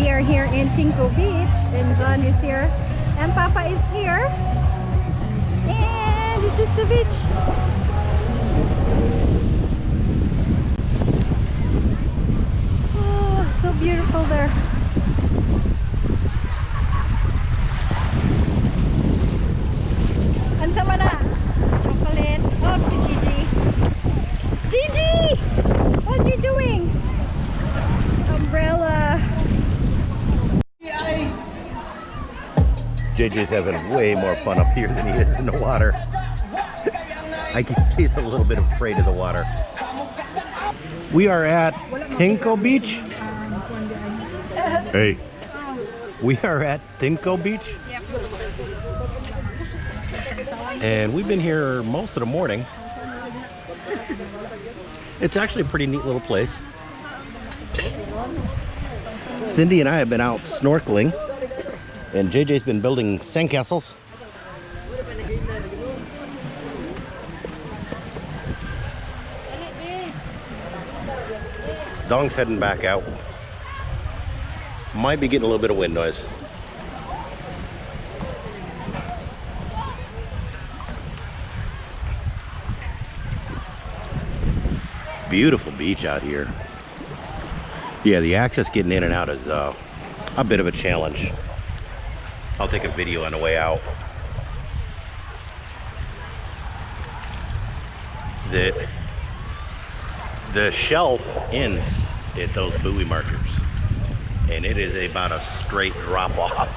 We are here in Tingko Beach and John is here and Papa is here. And this is the beach. Oh, so beautiful there. Ang sama na. Chocolate. Oh, si Gigi. Gigi! What are you doing? Umbrella. JJ's having way more fun up here than he is in the water. I see he's a little bit afraid of the water. We are at Tingko Beach. Hey. We are at Tingko Beach. And we've been here most of the morning. It's actually a pretty neat little place. Cindy and I have been out snorkeling. And JJ's been building sandcastles. Dong's heading back out. Might be getting a little bit of wind noise. Beautiful beach out here. Yeah, the access getting in and out is uh, a bit of a challenge. I'll take a video on the way out. The, the shelf ends at those buoy markers and it is about a straight drop off.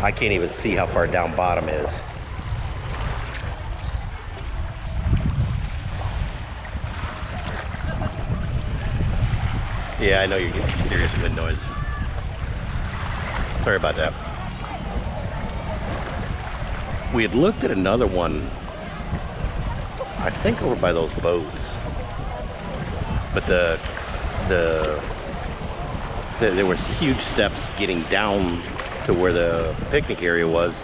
I can't even see how far down bottom is. Yeah, I know you're getting serious wind noise. Sorry about that. We had looked at another one, I think over by those boats. But the, the, the there was huge steps getting down to where the picnic area was.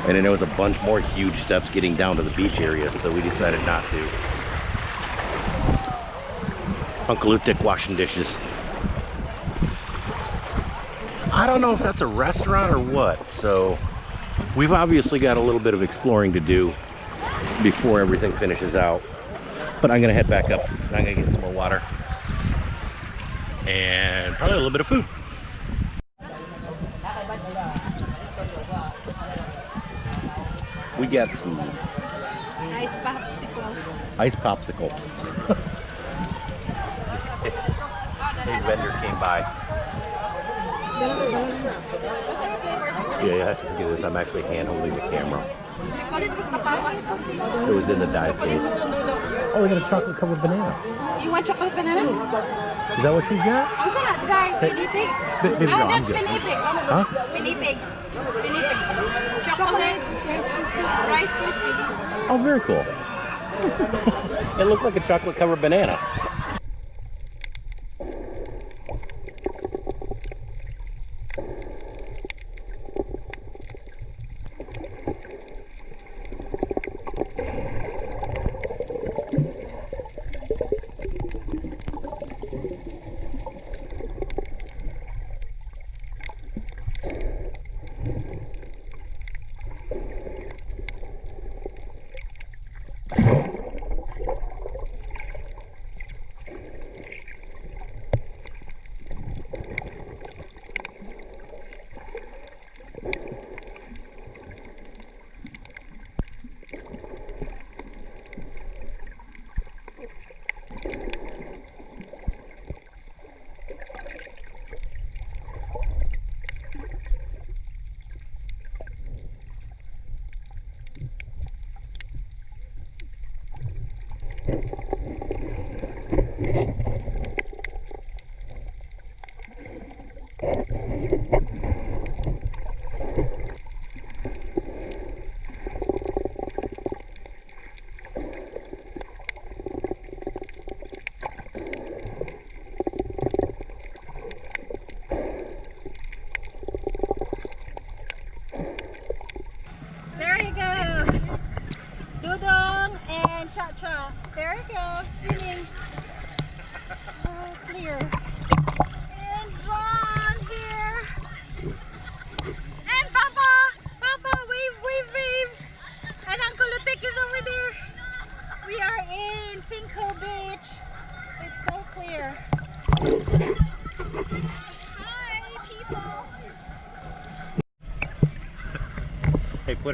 And then there was a bunch more huge steps getting down to the beach area, so we decided not to. Uncle Utic washing dishes. I don't know if that's a restaurant or what, so we've obviously got a little bit of exploring to do before everything finishes out. But I'm gonna head back up and I'm gonna get some more water and probably a little bit of food. We got some Ice popsicle. ice popsicles. Big vendor came by. Yeah, you have to look at this. I'm actually hand holding the camera. It was in the dive case. Oh, we got a chocolate covered banana. You want chocolate banana? Is that what she's got? Ang sana, dry, pinipig. Ba- baby, Ah, no, I'm that's good. pinipig. Huh? Pinipig. Pinipig. Chocolate. Rice Krispies. Oh, very cool. it looked like a chocolate covered banana.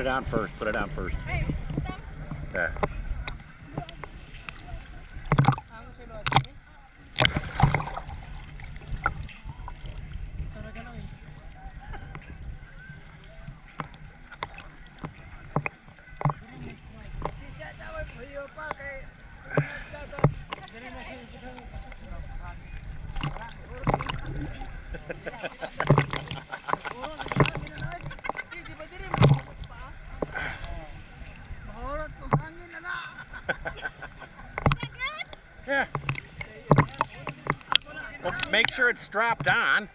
Put it on first. Put it on first. Ay, Yeah. Ang sulod. it's strapped on.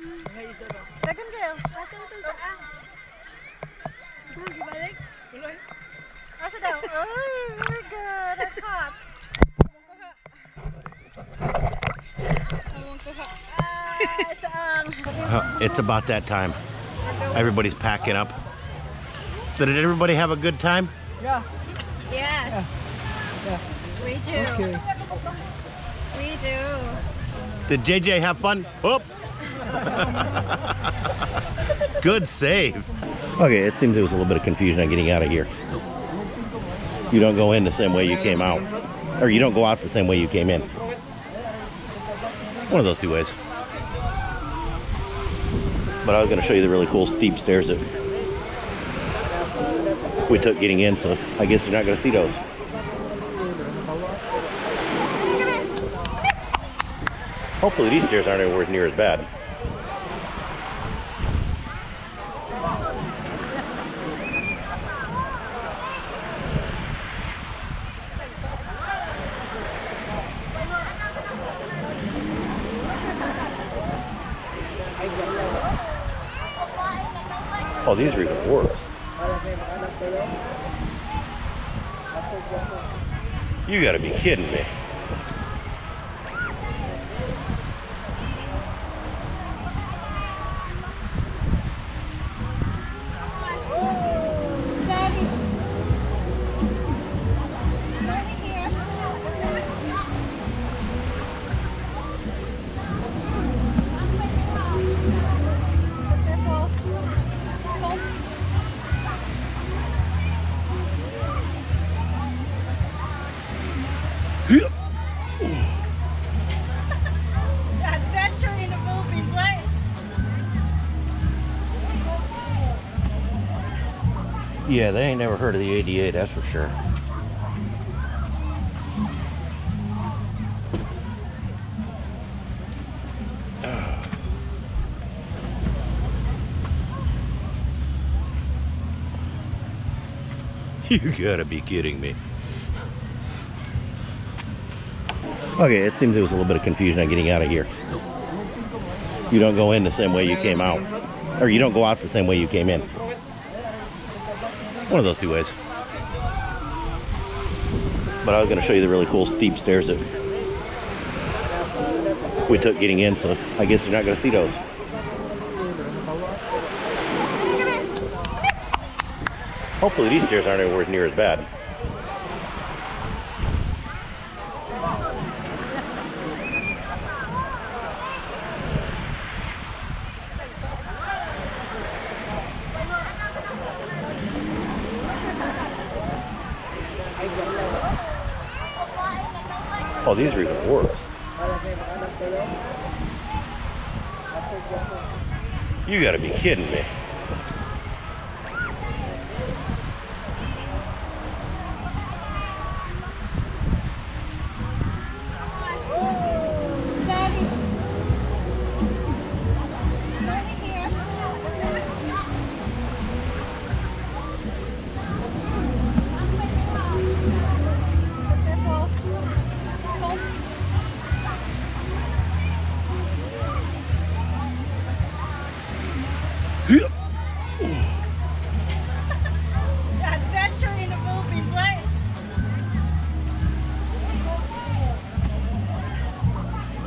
Sa? Mga isda ba? Dagan kayo. Asa ito sa ah? Gibalik? Tuloy. Asa daw? Ay, very good. That's hot. Awang ko ha. Saan? Uh, it's about that time. Everybody's packing up. So did everybody have a good time? Yeah. Yes. We do. Okay. We do. Did JJ have fun? Oop. Good save. Okay, it seems there was a little bit of confusion on getting out of here. You don't go in the same way you came out. Or you don't go out the same way you came in. One of those two ways. But I was going to show you the really cool steep stairs that we took getting in, so I guess you're not going to see those. Hopefully these stairs aren't anywhere near as bad. Oh, these are even worse. You gotta be kidding me. Yeah, they ain't never heard of the ADA, that's for sure. You gotta be kidding me. Okay, it seems there was a little bit of confusion on getting out of here. You don't go in the same way you came out. Or you don't go out the same way you came in. One of those two ways. But I was going to show you the really cool steep stairs that we took getting in, so I guess you're not going to see those. Hopefully these stairs aren't anywhere near as bad. Oh, these are even worse. You gotta be kidding me.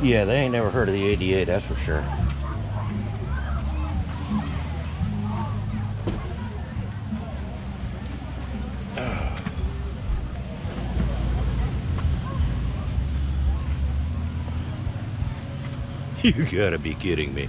Yeah, they ain't never heard of the ADA, that's for sure. You gotta be kidding me.